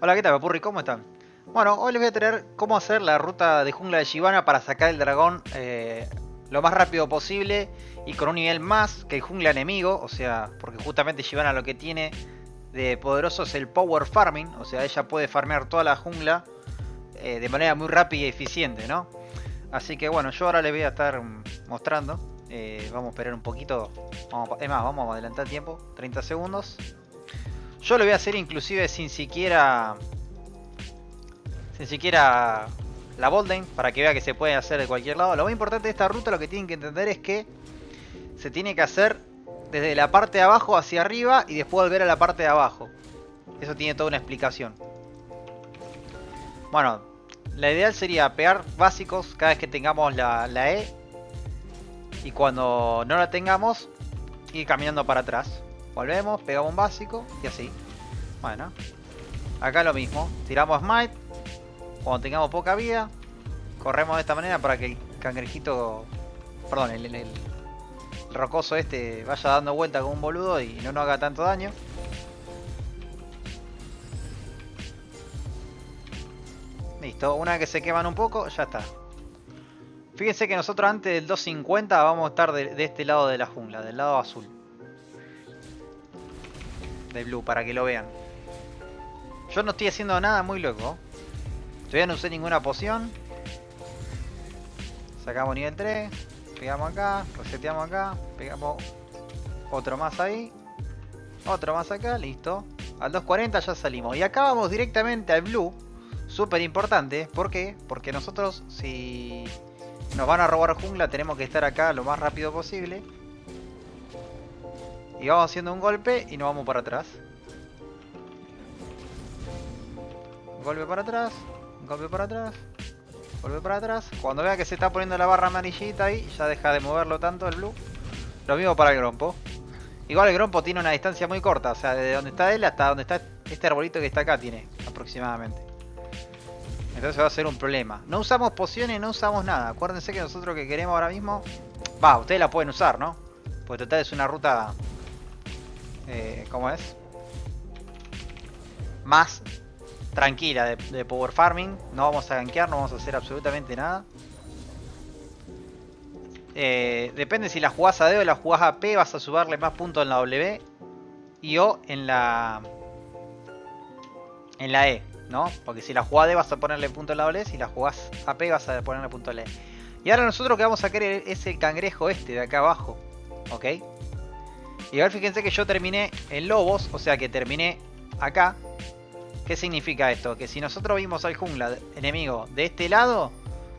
Hola, ¿qué tal, Papurri? ¿Cómo están? Bueno, hoy les voy a traer cómo hacer la ruta de jungla de Shivana para sacar el dragón eh, lo más rápido posible y con un nivel más que el jungla enemigo, o sea, porque justamente Shivana lo que tiene de poderoso es el power farming, o sea, ella puede farmear toda la jungla eh, de manera muy rápida y eficiente, ¿no? Así que bueno, yo ahora les voy a estar mostrando, eh, vamos a esperar un poquito, vamos, es más, vamos a adelantar el tiempo, 30 segundos. Yo lo voy a hacer inclusive sin siquiera... Sin siquiera la Bolden, para que vea que se puede hacer de cualquier lado. Lo más importante de esta ruta, lo que tienen que entender es que se tiene que hacer desde la parte de abajo hacia arriba y después volver a la parte de abajo. Eso tiene toda una explicación. Bueno, la ideal sería pegar básicos cada vez que tengamos la, la E. Y cuando no la tengamos, ir caminando para atrás. Volvemos, pegamos un básico y así. Bueno. Acá lo mismo. Tiramos Smite. Cuando tengamos poca vida. Corremos de esta manera para que el cangrejito... Perdón, el, rocoso este vaya dando vuelta como un boludo y no nos haga tanto daño. Listo, una vez que se queman un poco, ya está. Fíjense que nosotros antes del 250 vamos a estar de este lado de la jungla, del lado azul de blue para que lo vean. Yo no estoy haciendo nada muy loco. Todavía no usé ninguna poción. Sacamos nivel 3. Pegamos acá. Reseteamos acá. Pegamos otro más ahí. Otro más acá. Listo. Al 240 ya salimos. Y acá vamos directamente al blue. Súper importante. ¿Por qué? Porque nosotros si nos van a robar jungla tenemos que estar acá lo más rápido posible. Y vamos haciendo un golpe y nos vamos para atrás. Golpe para atrás, golpe para atrás, golpe para atrás. Cuando vea que se está poniendo la barra amarillita ahí, ya deja de moverlo tanto el blue. Lo mismo para el grompo. Igual el grompo tiene una distancia muy corta, o sea, desde donde está él hasta donde está este arbolito que está acá tiene, aproximadamente. Entonces va a ser un problema. No usamos pociones, no usamos nada. Acuérdense que nosotros que queremos ahora mismo... Va, ustedes la pueden usar, ¿no? Porque total es una ruta eh, ¿cómo es? Más tranquila de, power farming. No vamos a gankear, no vamos a hacer absolutamente nada. Eh, depende si la jugás a D o la jugás a P, vas a subarle más puntos en la W y O en la en la E, ¿no? Porque si la jugás a D vas a ponerle punto en la W, si la jugás a P vas a ponerle punto en la E. Y ahora nosotros que vamos a querer es el cangrejo este de acá abajo, ¿ok? Y ahora fíjense que yo terminé en lobos, o sea que terminé acá. ¿Qué significa esto? Que si nosotros vimos al jungla enemigo de este lado,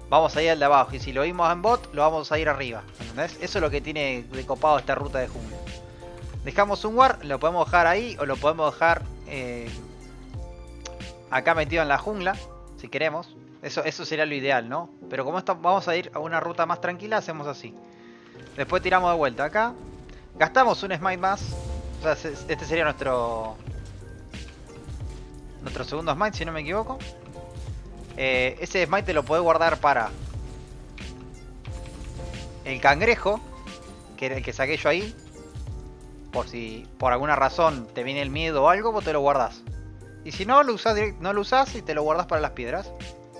vamos a ir al de abajo. Y si lo vimos en bot, lo vamos a ir arriba. ¿Entendés? Eso es lo que tiene de copado esta ruta de jungla. Dejamos un war, lo podemos dejar ahí o lo podemos dejar eh, acá metido en la jungla, si queremos. Eso, eso sería lo ideal, ¿no? Pero como esto, vamos a ir a una ruta más tranquila, hacemos así. Después tiramos de vuelta acá. Gastamos un smite más. O sea, este sería nuestro... Nuestro segundo smite, si no me equivoco. Eh, ese smite te lo podés guardar para... El cangrejo. Que era el que saqué yo ahí. Por si por alguna razón te viene el miedo o algo, vos te lo guardás. Y si no, lo usás, no lo usás y te lo guardás para las piedras.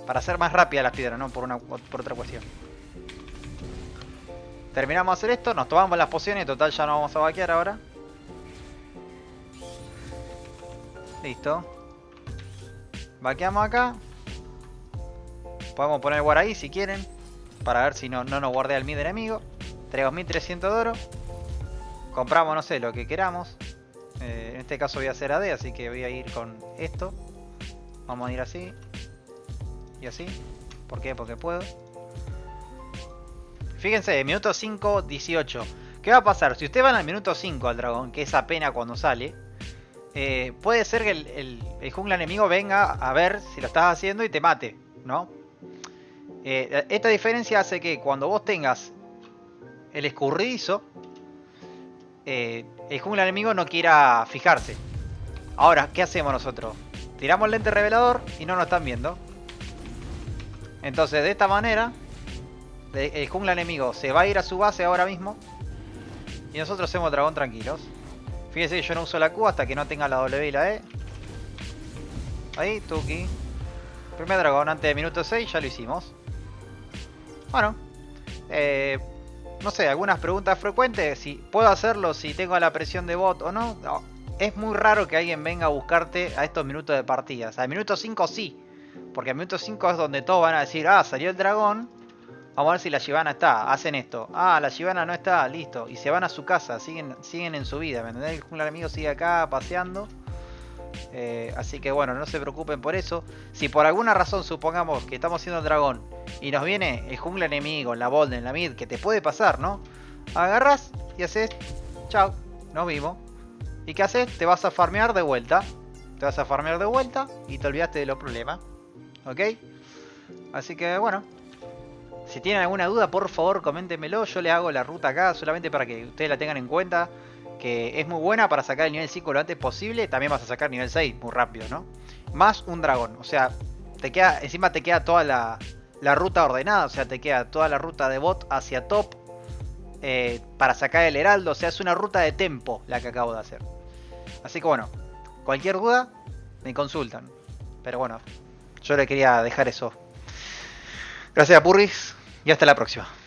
Para hacer más rápida las piedras, no por, una, por otra cuestión. Terminamos de hacer esto, nos tomamos las pociones, total ya no vamos a vaquear ahora. Listo. Vaqueamos acá. Podemos poner war ahí si quieren. Para ver si no, no nos guardea el mid enemigo. Tenemos 1300 de oro. Compramos, no sé, lo que queramos. Eh, en este caso voy a hacer AD, así que voy a ir con esto. Vamos a ir así. Y así. ¿Por qué? Porque puedo. Fíjense, minuto 5, 18. ¿Qué va a pasar? Si usted van al minuto 5 al dragón, que es apenas cuando sale, eh, puede ser que el, el, el, jungla enemigo venga a ver si lo estás haciendo y te mate, ¿no? Eh, esta diferencia hace que cuando vos tengas el escurridizo, eh, el jungla enemigo no quiera fijarse. Ahora, ¿qué hacemos nosotros? Tiramos el lente revelador y no nos están viendo. Entonces, de esta manera, el jungla enemigo se va a ir a su base ahora mismo. Y nosotros hacemos dragón tranquilos. Fíjense que yo no uso la Q hasta que no tenga la W y la E. Ahí, Tuki. Primer dragón antes de minuto 6, ya lo hicimos. Bueno. Eh, no sé, algunas preguntas frecuentes. Si puedo hacerlo si tengo la presión de bot o no. Es muy raro que alguien venga a buscarte a estos minutos de partida. O sea, al minuto 5 sí. Porque al minuto 5 es donde todos van a decir, ah, salió el dragón. Vamos a ver si la Shivana está. Hacen esto. Ah, la Shivana no está, listo. Y se van a su casa, siguen, siguen en su vida. ¿Me entendés? El jungla enemigo sigue acá paseando. Eh, así que bueno, no se preocupen por eso. Si por alguna razón supongamos que estamos haciendo el dragón y nos viene el jungla enemigo, en la en la mid, que te puede pasar, ¿no? Agarras y haces, chao, nos vimos. ¿Y qué haces? Te vas a farmear de vuelta. Te vas a farmear de vuelta y te olvidaste de los problemas. ¿Ok? Así que bueno. Si tienen alguna duda, por favor, coméntenmelo. Yo le hago la ruta acá solamente para que ustedes la tengan en cuenta que es muy buena para sacar el nivel 5 lo antes posible, también vas a sacar nivel 6 muy rápido, ¿no? Más un dragón, o sea, te queda, encima te queda toda la, ruta ordenada, o sea, te queda toda la ruta de bot hacia top eh, para sacar el heraldo, o sea, es una ruta de tempo la que acabo de hacer. Así que bueno, cualquier duda, me consultan. Pero bueno, yo le quería dejar eso. Gracias Purris y hasta la próxima.